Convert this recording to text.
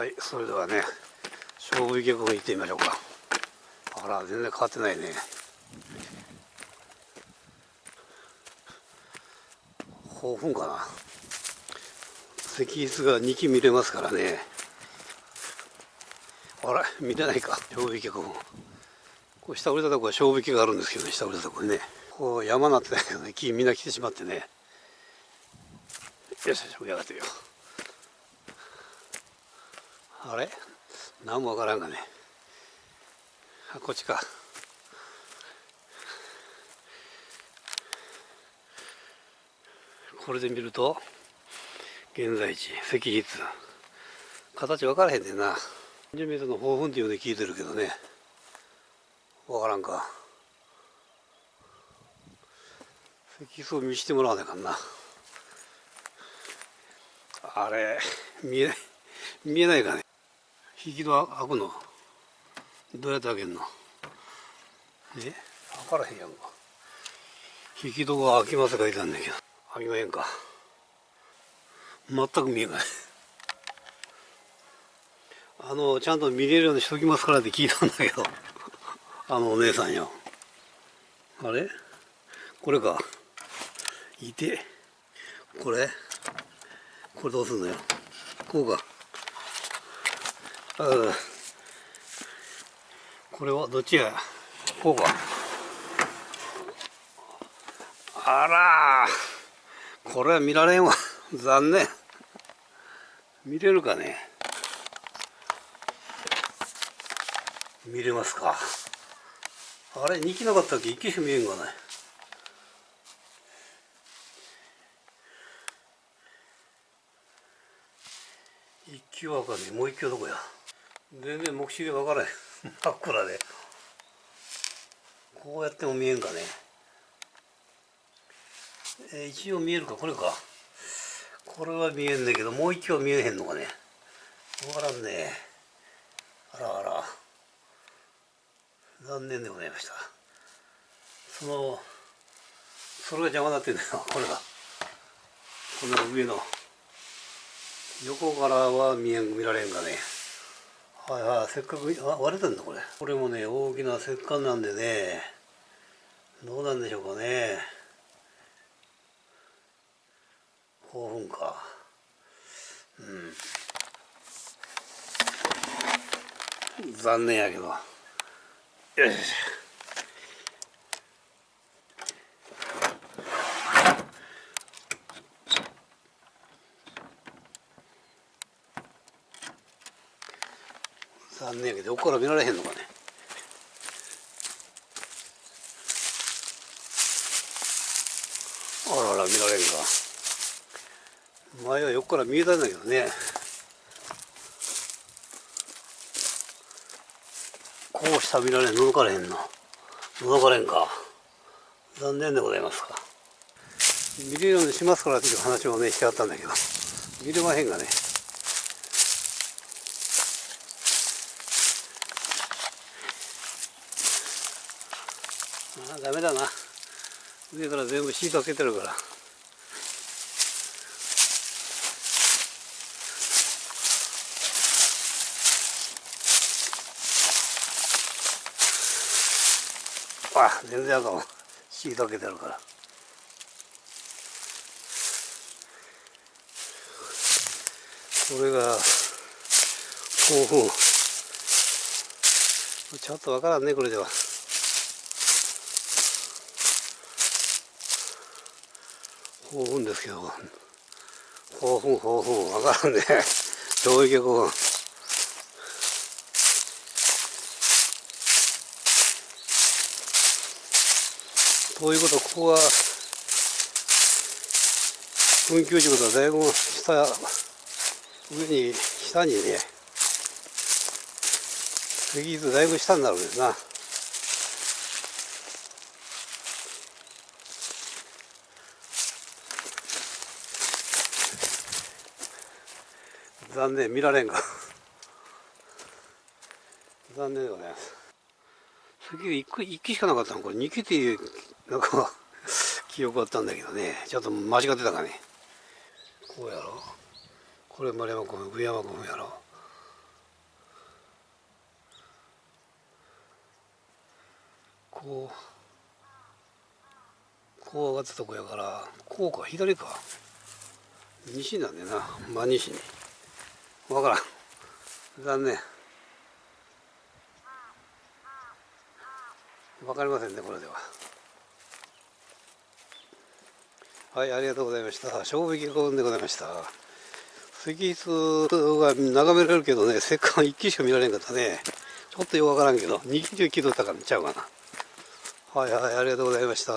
はいそれではね勝負池湖行ってみましょうか。あら全然変わってないね。豊富かな。石室が2基見れますからね。あら見れないか。勝負池湖こう下降りたとこは勝負池があるんですけどね下降りたとこにね。こう山なってないけどね木みんな来てしまってね。よしよし上がってみよ。うあれ？何もわからんがね。あこっちか。これで見ると現在地石筆形分からへんねんな。10m の豊富っていうので聞いてるけどね。分からんか。石筆を見してもらわなあかんな。あれ見えない。見えないかね。引き戸開くの？どうやって開けんの？え？開からへんやんか。引き戸が開きますかいたんだけど。開きまへんか。全く見えない。あのちゃんと見れるようにしときますからって聞いたんだけど。あのお姉さんよ。あれ？これか。いて。これ？これどうすんのよ。こうか。これはどっちや？こうか。あら。これは見られんわ。残念。見れるかね？見れますか？あれ2機なかったっけ？1機しか見えんがない一機はかんねもう一機はどこや？全然目視で分からへん。真っ暗で。こうやっても見えんかね。えー、一応見えるかこれか。これは見えんだけどもう一機は見えへんのかね。分からんね。あらあら。残念でございました。そのそれが邪魔になってんだよ。これが。この上の。横からは見えん見られんがね。はいはいせっかくあ割れてんだこれ。これもね大きな石棺なんでね。どうなんでしょうかね。興奮か。うん。残念やけど。よし残念やけど横から見られへんのかね。あらあら見られんか。前は横から見えたんだけどね。こうした見られん覗かれへんの。覗かれんか。残念でございますか。見れるようにしますからっていう話をねしてあったんだけど。見れまへんがね。あダメだな。上から全部シート開けてるから。あ全然あかんシート開けてるから。これが興奮。ちょっとわからんねこれでは。興奮ですけど興奮興奮分からんね。衝撃興奮ということ？ここは運休時ことはだいぶ下上に下にね石室だいぶ下になるんですな。残念見られんか残念でございますさっき1機しかなかったのこれ2機っていうなんか記憶あったんだけどね。ちょっと間違ってたかね。こうやろ。これ丸山君上山君やろ。こうこう上がったとこやからこうか。左か。西なんでな。真西に。わからん。残念。わかりませんねこれでは。はいありがとうございました。衝撃幸運でございました。石室が眺められるけどね石棺1機しか見られんかったね。ちょっとよくわからんけど2機中気取ったからちゃうかな。はいはいありがとうございました。